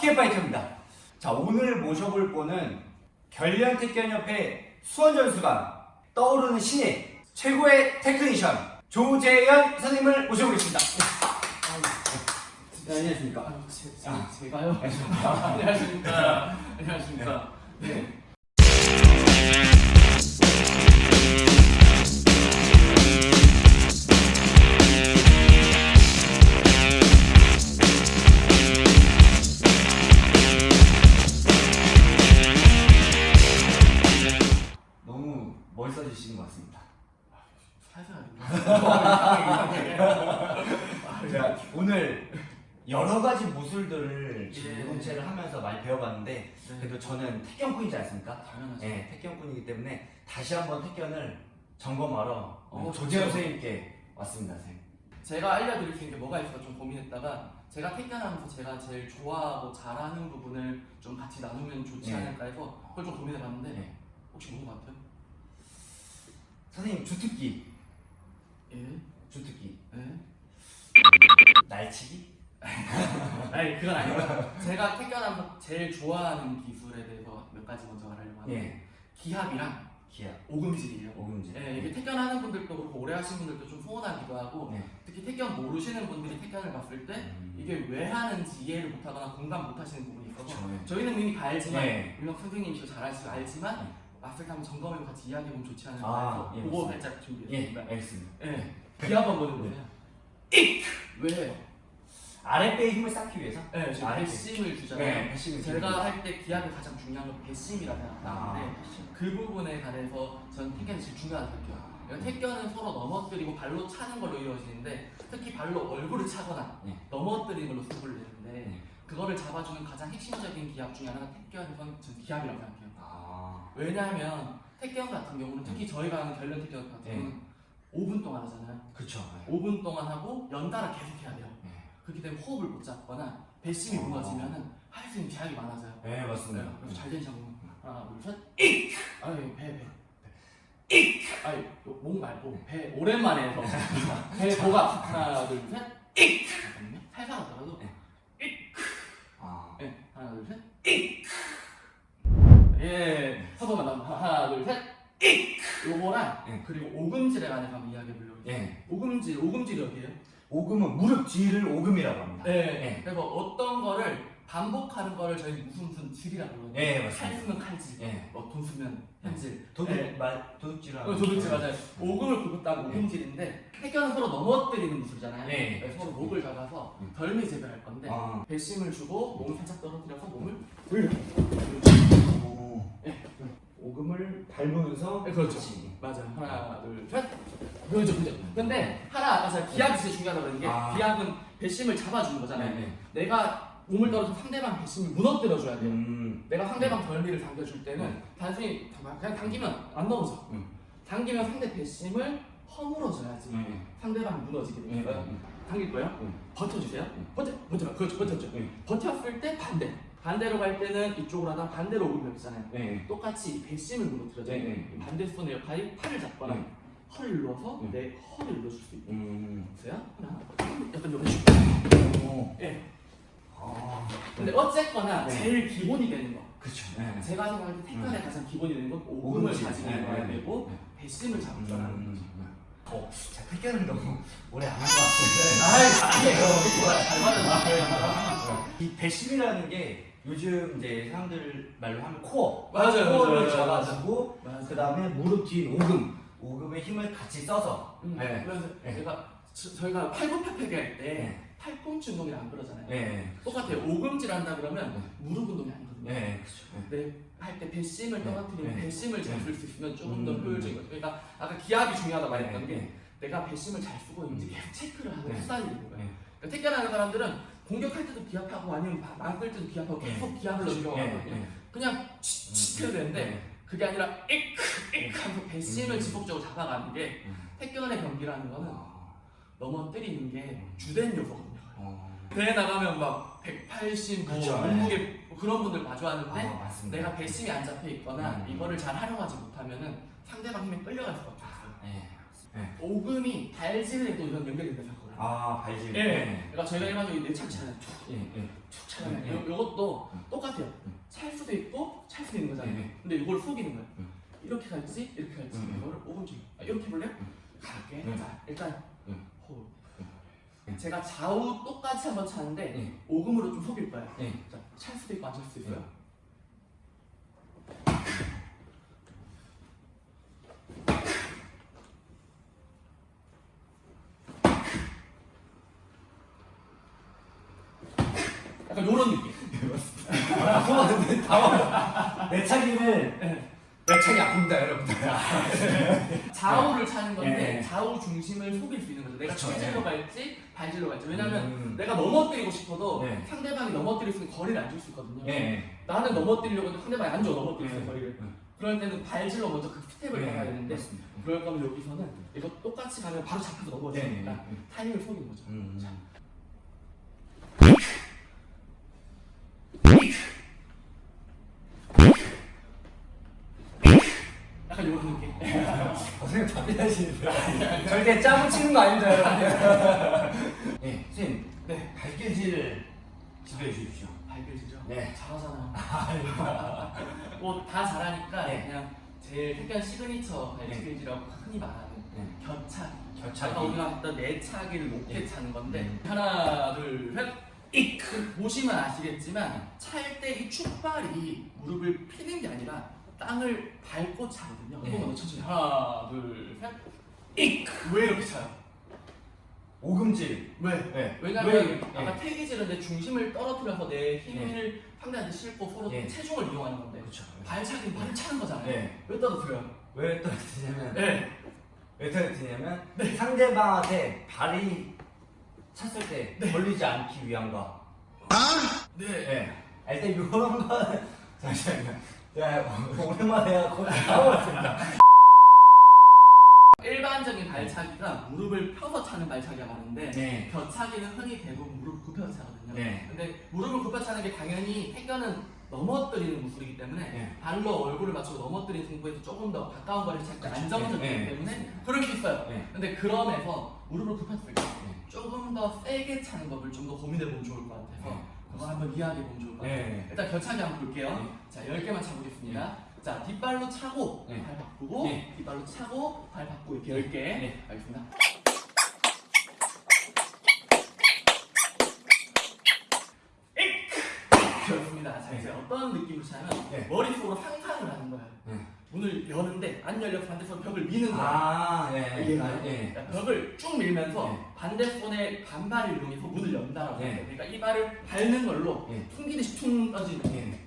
택견파이터입니다 자 오늘 모셔볼 분은 결련택견협회 수원전수가 떠오르는 신인 최고의 테크니션 조재현 선생님을 모셔보겠습니다 네, 안녕하십니까 아, 제, 제, 아. 제가요? 안녕하십니까 안녕하십니까? 안녕하십니까? 네. 예. 일본체를 하면서 많이 배워봤는데 그래도 저는 태견꾼이지 않습니까? 당연하죠. 네, 태견꾼이기 때문에 다시 한번 태견을 점검하러 어, 조재현. 선생님께 왔습니다, 선생님. 제가 알려드릴 수 있는 게 뭐가 있을까 좀 고민했다가 제가 택견하면서 제가 제일 좋아하고 잘하는 부분을 좀 같이 나누면 좋지 네. 않을까 해서 그걸 좀 고민해봤는데 네. 혹시 뭔 것 같아요? 선생님 주특기, 예? 주특기, 예? 날치기? 아니 그건 아니고 제가 택견하면서 제일 좋아하는 기술에 대해서 몇 가지 먼저 말하려고 하는데 예, 기합이랑 기아, 오금질이에요 오금질. 예, 이게 택견하는 분들도 그렇고 오래 하신 분들도 좀 소원하기도 하고 네. 특히 택견 모르시는 분들이 택견을 봤을 때 음. 이게 왜 하는지 이해를 못하거나 공감 못하시는 부분이 있어서 네. 저희는 이미 다 알지만 네. 물론 선생님이시고 잘 아시고 알지만 네. 때 한번 점검해서 같이 이야기해보면 좋지 않을까 아, 해서 예, 그거 맞습니다. 살짝 예, 준비했습니다 알겠습니다. 예, 기합 한번 해보세요 익! 왜? 아랫배에 힘을 쌓기 위해서? 네, 지금 아랫배. 배심을 주잖아요 네, 배심을 제가 할 때 기합이 가장 중요한 건 배심이라고 생각하는데 아, 그 부분에 관해서 저는 택견이 제일 중요하다고 생각해요. 그러니까 택견은 서로 넘어뜨리고 발로 차는 걸로 이루어지는데 특히 발로 얼굴을 차거나 네. 넘어뜨리는 걸로 승부를 내는데 네. 그거를 잡아주는 가장 핵심적인 기합 중에 하나가 저는 기합이라고 생각해요. 아, 왜냐하면 택견 같은 경우는 특히 저희가 하는 결련 택견 같은 네. 경우는 5분 동안 하잖아요. 그쵸. 5분 동안 하고 연달아 계속 해야 돼요. 네. 그렇기 때문에 호흡을 못 잡거나 배심이 어. 무너지면은 할 수 있는 제약이 많아져요. 네, 맞습니다. 네, 그래서 잘 되는 장면 하나 둘셋 익! 아유 배 배. 익! 아유 목 말고 배 오랜만에 해서 배 보가 하나 둘셋 익! 잠깐만요 살살 하더라도 네. 아, 네 하나 둘셋 익! 예 서서만 남 하나 둘셋 익! 요거랑 네. 그리고 오금질에 관해서 한번 이야기해 보려고 해요 예. 오금질 오금질이 어디예요? 오금은 무릎 뒤를 오금이라고 합니다. 네. 네. 그래서 어떤 거를 반복하는 거를 저희 무슨 무슨 질이라고 그러거든요 예, 칼 맞습니다. 쓰면 칼질 예. 뭐돈 쓰면 현질 도둑, 네. 말, 도둑질하는. 어, 도둑질 맞아요. 오금을 굽었다고 네. 오금질인데 태견은 서로 넘어뜨리는 무술이잖아요. 네. 그래서 서로 목을 잡아서 음. 덜미 재배할 건데 아, 배심을 주고 몸을 살짝 떨어뜨려서 몸을 오. 네. 오금을 밟으면서. 네, 그렇죠. 같이. 맞아 하나 둘 셋. 그렇죠 그렇죠. 근데 하나 아까 제가 기압이 진짜 중요하다고 그랬는 게 아. 기압은 배심을 잡아주는 네, 거잖아요. 네. 내가 몸을 떨어서 상대방 배심을 무너뜨려줘야 돼요. 음. 내가 상대방 덜미를 당겨줄 때는 네. 단순히 그냥 당기면 안 넘어져. 음. 당기면 상대 배심을 허물어줘야지 네. 상대방이 무너지게 네. 되니까요. 당길 거예요? 음. 버텨주세요. 음. 버텨, 버텨, 그렇죠, 버텼죠. 네. 버텼을 때 반대. 반대로 갈 때는 이쪽으로 하다 반대로 오면 되잖아요. 네. 똑같이 이 배심을 무너뜨려줘요. 네, 네. 반대 손의 역할이 팔을 잡거나 네. 허리를 눌러서 네. 내 허리를 눌러줄 수 있게. 음. 보세요. 하나, 약간 이런 식으로. 오. 예. 아. 근데 어쨌거나 네. 제일 기본이 되는 거. 네. 제가 생각할 때 태권의 가장 기본이 되는 건 오금을 네, 있어야 네, 되고 네. 배심을 줄 알아야 되는 거죠. 음. 어, 제가 태견을 너무 오래 안 한 것 같은데. 아이, 아니에요. 잘 맞았나? 이 배심이라는 게 요즘 이제 사람들 말로 하면 코어. 맞아요, 코어를 맞아요, 잡아주고. 그 다음에 무릎 뒤 오금. 오금의 힘을 같이 써서. 음, 네. 그래서 네. 제가 저, 저희가 팔굽혀펴기 할때 네. 팔꿈치 운동이 안 그러잖아요. 네. 똑같아요. 오금질 한다 그러면 무릎 운동이 아니거든요. 네. 네. 네, 할때 배심을 네. 떨어뜨리면 네. 배심을 네. 잡을 수 있으면 조금 더 음. 효율적인 거죠. 그러니까 아까 기압이 중요하다고 네. 말했던 게 네. 내가 배심을 잘 쓰고 있는지 음. 계속 체크를 하고 네. 수사하는 거예요. 네. 그러니까 태권하는 사람들은 공격할 때도 기압하고 아니면 막- 막을 때도 기압하고 네. 계속 넣는 경우가 네. 많거든요. 네. 그냥 치치 해도 되는데 그게 아니라 에크 에크 하면서 배심을 음. 지속적으로 잡아가는 게 음. 태권의 경기라는 거는 아. 넘어뜨리는 게 주된 요소거든요. 어. 대회 나가면 막 180, 뭐 그쵸, 몸무게 뭐 그런 분들 마주하는데 아. 내가 배심이 안 잡혀 있거나 음. 이거를 잘 활용하지 못하면은 상대방 힘에 끌려갈 수밖에 없어요. 네. 네. 오금이 발질에도 이런 연결이 된다고 생각을 아 발질. 예. 네. 그러니까 저희가 일반적으로 내착 차잖아요. 예. 예. 툭 차잖아요. 네. 요, 요것도 음. 똑같아요. 음. 찰 수도 있고 찰 수도 있는 거잖아요. 네. 근데 이걸 속이는 거예요. 음. 이렇게 갈지 이렇게 갈지 음. 이거를 오금지. 아, 이렇게 볼래요? 음. 가볍게. 음. 자 일단 음. 호흡. 음. 제가 좌우 똑같이 한번 차는데 예. 오금으로 좀 속일 거예요. 예. 자, 찰 수도 있고 안 찰 수도 있어요. 음. 약간 요런 느낌. 아, 소화는 당황. 내 차기를 내 차기 아픕니다, 여러분들. 좌우를 차는 건데 예. 좌우 중심을 속일 수 있는 거죠. 내가 그쵸, 체질로 예. 갈지 발질로 갈지. 왜냐면 음. 내가 넘어뜨리고 싶어도 네. 상대방이 넘어뜨릴 수 있는 거리를 안 줄 수 있거든요. 예. 예. 나는 넘어뜨리려고 했는데 상대방이 안 줘, 넘어뜨릴 수 있는 예. 거리를. 예. 그럴 때는 발질로 먼저 그 스텝을 예. 가야 되는데 맞습니다. 그럴 거면 여기서는 이거 똑같이 가면 바로 잡혀서 예. 예. 넘어지니까 예. 타이밍을 속이는 거죠. 음. 자. 약간 이런 느낌. 선생님 답변하시는데 절대 짜고 치는 거 아닙니다, 여러분들. 예, 선생님. 네. 발길질 지도해 주십시오. 발길질죠? 네. 잘하잖아. 뭐 다 잘하니까 네. 그냥 제일 특별 시그니처 발길질이라고 흔히 말하는 네. 곁차기. 곁차기. 아까 우리가 했던 내차기를 높게 네. 차는 건데 음. 하나 둘 셋. 이크 보시면 아시겠지만 찰 때 이 축발이 무릎을 피는 게 아니라 땅을 밟고 차거든요. 네. 한번 더 천천히 하나 둘 셋. 이크 왜 이렇게 차요? 오금질. 왜? 네. 왜냐면 왜? 아까 예. 태기질은 내 중심을 떨어뜨려서 내 힘을 상대한테 싣고 서로 예. 체중을 이용하는 건데 그렇죠. 발차기는 발을 차는 거잖아요. 네. 왜 떨어뜨려요? 왜 떨어뜨리냐면 네. 왜 떨어뜨리냐면 상대방한테 발이 찼을 때 걸리지 않기 위함과 네. 네. 아, 일단 이런 거 잠시만요. 제가 오랜만에 해갖고 까먹었습니다. 일반적인 발차기가 무릎을 펴서 차는 발차기가 많은데 네. 벼차기는 흔히 대부분 무릎 굽혀서 차거든요. 네. 근데 무릎을 굽혀 차는 게 당연히 태견은 넘어뜨리는 무술이기 때문에 네. 발로 얼굴을 맞추고 넘어뜨리는 승부에서 조금 더 가까운 거리를 찰때 안정적이기 네. 때문에 그럴 수 있어요. 네. 근데 그럼에서 무릎을 굽혔을 때 네. 조금 더 세게 차는 법을 좀 더 고민해 보면 좋을 것 같아서 네. 그거 한번 이해하게 보면 좋을 것 같아요. 네. 일단 겨차기 한번 볼게요. 네. 자, 10개만 차보겠습니다. 자, 뒷발로 차고 네. 발 바꾸고 네. 뒷발로 차고 발 바꾸고 이렇게 10개. 네. 알겠습니다. 좋습니다. 자, 이제 어떤 느낌으로 차냐면 네. 머릿속으로. 네. 문을 여는데 안 열려서 반대손 벽을 미는 거예요. 아, 예. 이해가요? 예. 그러니까 벽을 쭉 밀면서 네. 반대손의 반발을 이용해서 문을 연다라고 네. 해요. 그러니까 이 발을 밟는 걸로 예. 튕기듯이 퉁 떠지는 거예요. 예.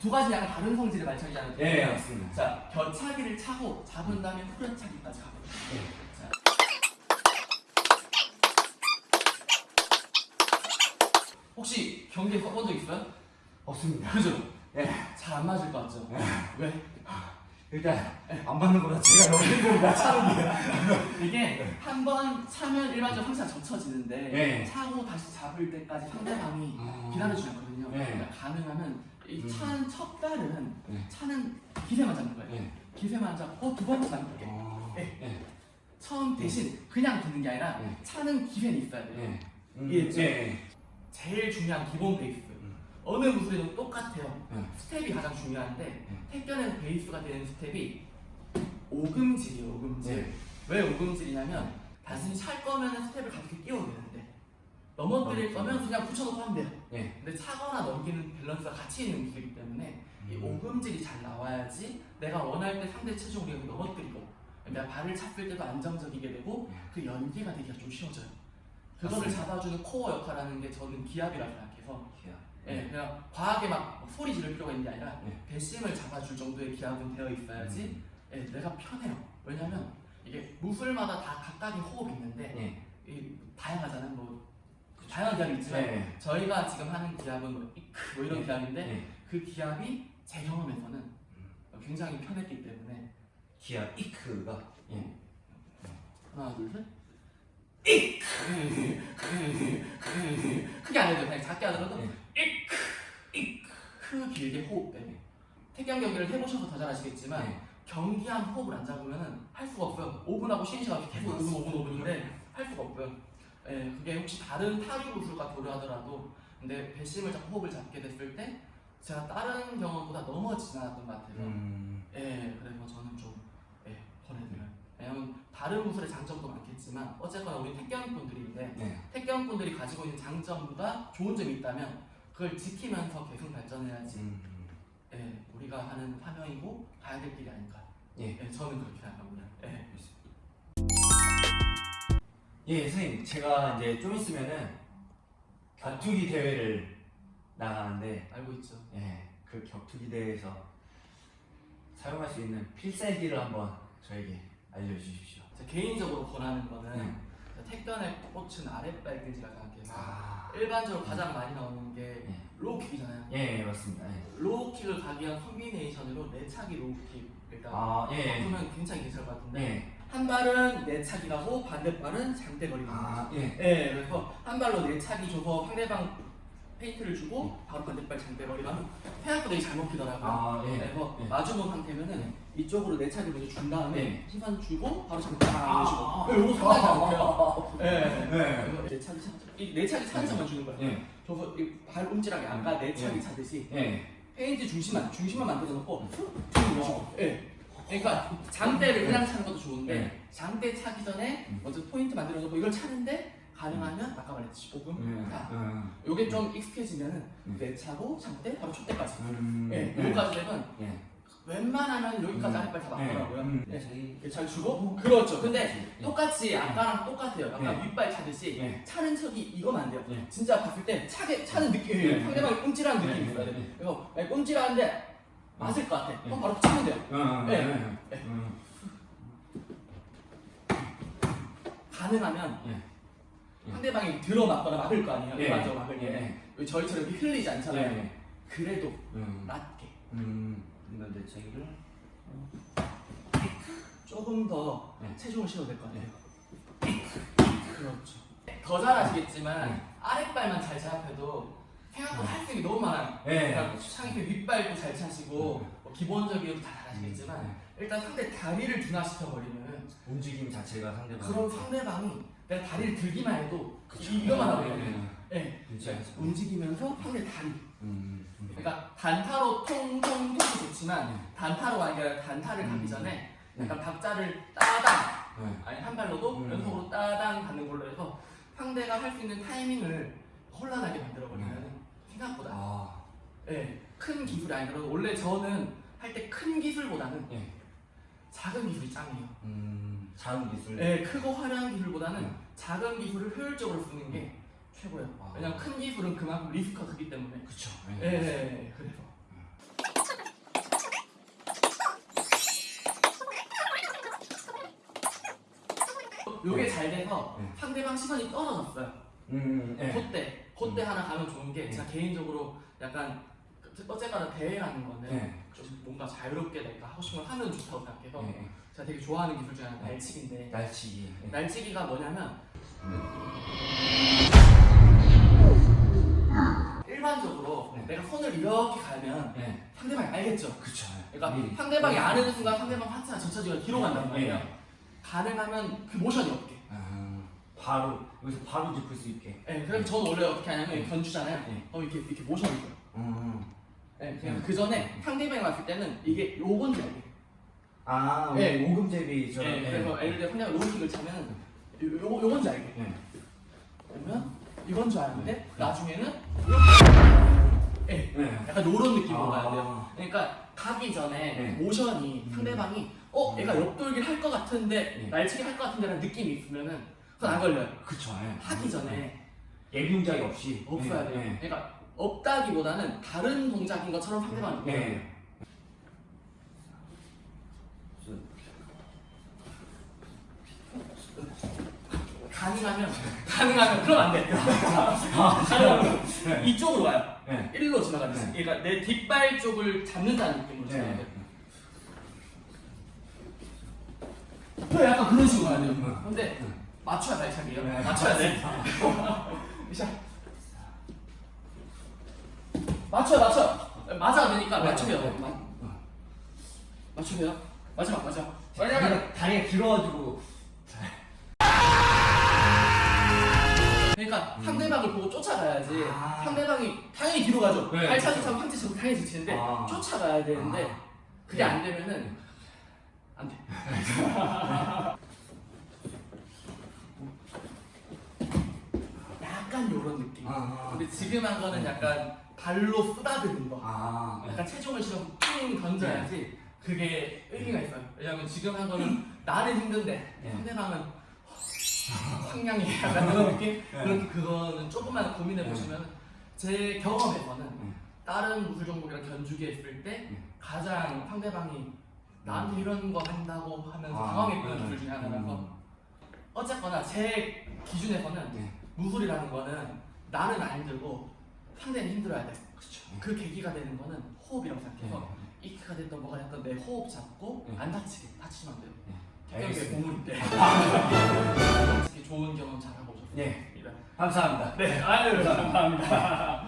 두 가지 약간 다른 성질의 말차기잖아요. 예, 맞습니다. 자, 겨차기를 차고 잡은 다음에 후려차기까지 가거든요. 예. 자. 혹시 경기에 써본 적 있어요? 없습니다. 그죠? 예. 잘 안 맞을 것 같죠? 왜? 일단 안 맞는 거라 제가 너무 힘듭니다. 차는 게. 이게 한 번 차면 일반적으로 항상 젖혀지는데 네. 차고 다시 잡을 때까지 상대방이 아. 기다려주지 않거든요. 네. 그러니까 가능하면 이 음. 차는 첫 발은 네. 차는 기세만 잡는 거예요. 예. 기세만 잡고 두 번째 잡는 거예요. 어. 예. 예. 처음 대신 그냥 붙는 게 아니라 네. 차는 기세는 있어야 돼요. 예. 음? 예. 제일 중요한 기본 베이스. 음. 어느 무술에도 똑같아요. 예. 스텝이 가장 중요한데 네. 택견에서 베이스가 되는 스텝이 오금질이에요. 오금질. 네. 왜 오금질이냐면 단순히 찰 거면 스텝을 가볍게 끼워도 되는데 넘어뜨릴. 거면 그냥 붙여놓고 하면 돼요. 예. 근데 차거나 넘기는 밸런스가 같이 있는 무술이기 때문에 이 음. 오금질이 잘 나와야지 내가 원할 때 상대 체중을 여기 넘어뜨리고 내가 발을 찼을 때도 안정적이게 되고 네. 그 연기가 되기가 좀 쉬워져요. 그거를. 잡아주는 코어 역할하는 게 저는 기압이라고 생각해서 기야. 예, 그냥 과하게 막 소리 지를 필요가 있는 게 아니라 네. 배심을 잡아줄 정도의 기압은 되어 있어야지 음. 예, 내가 편해요. 왜냐면 이게 무술마다 다 각각의 호흡이 있는데 예. 이 다양하잖아요. 뭐 다양한 기압이 있지만 네. 저희가 지금 하는 기압은 뭐 이크 뭐 이런 네. 기압인데 예. 그 기압이 제 경험에서는 굉장히 편했기 때문에 기야 이크가 예. 하나 둘 셋. 이 크 크게 안 해도 그냥 작게 하더라도 예. 이크 크 길게 호흡 빼기. 태경 경기를 해보셔서 더 잘 아시겠지만 네. 경기한 호흡을 안 잡으면 할 수가 없어요. 5분하고 쉬는 시간 계속 5분, 5분, 5분인데 할 수가 없고요. 예, 그게 혹시 다른 타기 구술과 도료하더라도 근데 배심을 잡고 호흡을 잡게 됐을 때 제가 다른 경험보다 넘어지진 않았던 것 같아요. 음. 예, 그래서 저는 좀 예, 권해드려요. 왜냐면 다른 구슬의 장점도 많겠지만 어쨌거나 우리 택견꾼들인데 네. 택견꾼들이 가지고 있는 장점보다 좋은 점이 있다면 그걸 지키면서 계속 발전해야지 음. 예, 우리가 하는 사명이고 가야 될 길이 아닐까. 예. 예, 저는 그렇게 생각합니다. 예. 예, 선생님, 제가 이제 좀 있으면은 격투기 대회를 나가는데, 알고 있죠. 예, 그 격투기 대회에서 사용할 수 있는 필살기를 한번 저에게 알려주십시오. 개인적으로 권하는 거는 네. 택견의 꽃은 아랫발길이라 생각해서 아, 일반적으로 가장 많이 나오는 게 예, low kick이잖아요. 예, 예, 맞습니다. 예. low kick을 가기 위한 콤비네이션으로 내차기 low kick 일단 아, 예, 바꾸면 굉장히 괜찮을 것 같은데 예, 한 발은 내차기 가고 반대발은 장대거리 가는 아, 거죠. 예, 예, 그래서 한 발로 내차기 줘서 상대방 페인트를 주고 바로 반대발 장대거리 가면 생각보다 되게 잘 먹히더라고요. 아, 예, 그래서 예. 마주본 상태면은 이쪽으로 내 차기 먼저 준 다음에 예. 시선 주고 바로 장대 딱 아, 주시고 요거 상당히 잘 먹혀요. 예. 네. 그래서 내차기 찬- 이 내차기 찬스만 주는 거예요. 예, 줘서 이발 움찔하게 아까 내 차기 예. 차듯이 예, 페인트 중심만 중심만 만들어 놓고 쭉 넣으시고 예. 그러니까 장대를 그냥 차는 것도 좋은데 예. 장대 차기 전에 음. 먼저 포인트 만들어 놓고 이걸 차는데 가능하면 아까 말했듯이 5분 음, 자, 음, 요게 좀 익숙해지면은 음. 내차고 장대 바로 촛대까지 음, 예, 예, 요거까지 되면 예, 웬만하면 여기까지 음. 아랫발 다 예, 맞더라고요 음. 예. 자기- 예, 잘 주고 그렇죠 근데 예. 똑같이 아까랑 똑같아요 약간 예. 윗발 차듯이 예. 차는 척이 이거면 안 돼요 예. 진짜 봤을 때 차게, 차는 예. 상대방이 예. 느낌이 있어야 예. 돼요 그래서 예, 꼼찔하는데 맞을 것 같아 예. 그럼 바로 치면 돼요 음, 예. 음, 예. 음, 가능하면. 상대방이 들어맞거나 막을 거 아니에요 예. 일반적으로 막을 때 예. 왜 저희처럼 이렇게 흘리지 않잖아요 예. 그래도 음, 낮게 음, 이건 내 자기를 조금 더 네. 체중을 실어도 될 것 같아요 그렇죠 더 잘하시겠지만 네. 아랫발만 잘 제압해도 생각보다 할 수 있는 게 너무 많아요 예. 그러니까 창이 윗발도 잘 차시고 뭐 기본적인 다 잘하시겠지만 음, 일단 상대 다리를 둔화시켜 버리면 움직임 자체가 상대방 그럼 상대방이 내가 다리를 들기만 해도 그쵸. 이거만 하고 예, 있거든요. 예. 움직이면서 상대 다리. 음, 음. 그러니까 단타로 통통통도 좋지만 네. 단타로가 아니라 단타를 가기 음. 전에 네. 약간 박자를 따당 네. 아니 한 발로도 음. 연속으로 따당 가는 걸로 해서 상대가 할 수 있는 타이밍을 혼란하게 만들어 버리면 생각보다 아, 예, 큰 기술이 아니더라도 원래 저는 할 때 큰 기술보다는 예. 작은 기술이 짱이에요. 음, 작은 기술. 예, 크고 화려한 기술보다는 음. 작은 기술을 효율적으로 쓰는 게 최고예요. 아. 왜냐면 큰 기술은 그만큼 리스크가 크기 때문에. 그쵸. 예, 예, 예, 그래서. 요게 잘 돼서 네. 상대방 시선이 떨어졌어요. 음, 예. 그때, 그때 음. 하나 가면 좋은 게 제가 개인적으로 약간 그- 어쨌거나 대회라는 건데 예. 좀 뭔가 자유롭게 내가 하고 싶은 걸 하면 좋다고 생각해서 예. 예. 제가 되게 좋아하는 기술 중에 하나가 네. 날치기인데 날치기. 예. 날치기가 뭐냐면 일반적으로 네. 내가 손을 이렇게 가면 예. 상대방이 알겠죠. 예. 그러니까. 상대방이 아는 순간 상대방 파트가 전체적으로 뒤로 간단 말이에요. 예. 가능하면 그 모션이 없게. 아, 바로 여기서 바로 짚을 수 있게. 예, 그래서 저는 원래 어떻게 하냐면 네. 견주잖아요. 네. 어 이렇게 이렇게 모션을 줘요. 음. 네. 그 전에 상대방이 왔을 때는 이게 요건지 알게. 아, 예. 오금 제비처럼. 예, 그래서 예를 들어 상대가 로우킥을 차면 요, 요, 요건지 알게. 예. 그러면 이건 줄 알았는데 네. 나중에는 예, 예. 약간 요런 느낌으로 아. 가야 돼요. 그러니까 가기 전에 네. 모션이 음. 상대방이 어 얘가 옆돌기를 할 것 같은데 네. 날치기 할 것 같은데 라는 느낌이 있으면은 그건 안 걸려요. 그쵸. 예. 하기 전에 예비 동작이 없이. 없어야 예. 돼요. 예. 그러니까 없다기보다는 다른 동작인 것처럼 상대방이 예. 보여요. 예. 가능하면 가능하면 그럼 안 돼. 가능하면 이쪽으로 와요. 예. 일로 지나가야 돼. 네. 그러니까 내 뒷발 쪽을 잡는다는 느낌으로 지나가야 돼. 네, 약간 그런 식으로 가야 돼요. 음. 근데 맞춰야 발차기예요. 네. 맞춰야 돼. 자. 맞춰 맞춰. 맞아도 되니까 맞춰요. 맞춰요. 마지막 마지막. 다리가, 다리가 길어가지고. 그러니까 상대방을 보고 쫓아가야지. 아. 상대방이 당연히 뒤로 가죠. 네. 발차기처럼 상체처럼 당연히 지치는데 아. 쫓아가야 되는데 아. 그게 네. 안 되면은 안 돼. 약간 요런 느낌. 아. 근데 지금 한 거는 약간 발로 쓰다듬는 거. 아. 약간 체중을 실어서 삥 던져야지 그게 의미가 있어요. 왜냐면 지금 한 거는 나는 힘든데 네. 상대방은 황량해 약간 그런 느낌? 네. 그렇게 그거는 조금만 고민해 보시면 제 경험에서는 네. 다른 무술 종목이랑 견주기 했을 때 네. 가장 상대방이 나한테 이런 거 한다고 하면서 아, 당황했던 네. 무술 중에 하나라서 음. 어쨌거나 제 기준에서는 네. 무술이라는 거는 나는 안 힘들고 상대는 힘들어야 돼. 그렇죠. 그 계기가 되는 거는 호흡이라고 생각해서 네. 이크가 됐던 뭐가 됐던 내 호흡 잡고 네. 안 다치게 다치면 안 돼요. 알겠습니다. 보물인데 특히 좋은 경험 잘 하고 오셨습니다. 네. 감사합니다. 네, 아유 감사합니다.